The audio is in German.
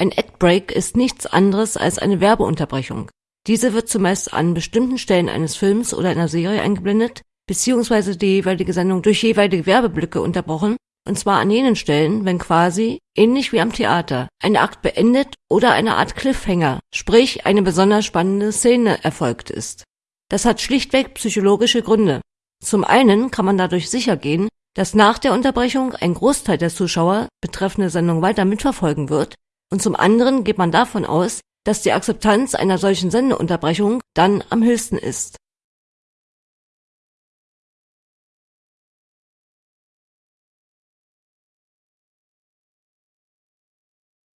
Ein Ad-Break ist nichts anderes als eine Werbeunterbrechung. Diese wird zumeist an bestimmten Stellen eines Films oder einer Serie eingeblendet, beziehungsweise die jeweilige Sendung durch jeweilige Werbeblöcke unterbrochen, und zwar an jenen Stellen, wenn quasi, ähnlich wie am Theater, ein Akt beendet oder eine Art Cliffhanger, sprich eine besonders spannende Szene erfolgt ist. Das hat schlichtweg psychologische Gründe. Zum einen kann man dadurch sichergehen, dass nach der Unterbrechung ein Großteil der Zuschauer betreffende Sendung weiter mitverfolgen wird und zum anderen geht man davon aus, dass die Akzeptanz einer solchen Sendeunterbrechung dann am höchsten ist.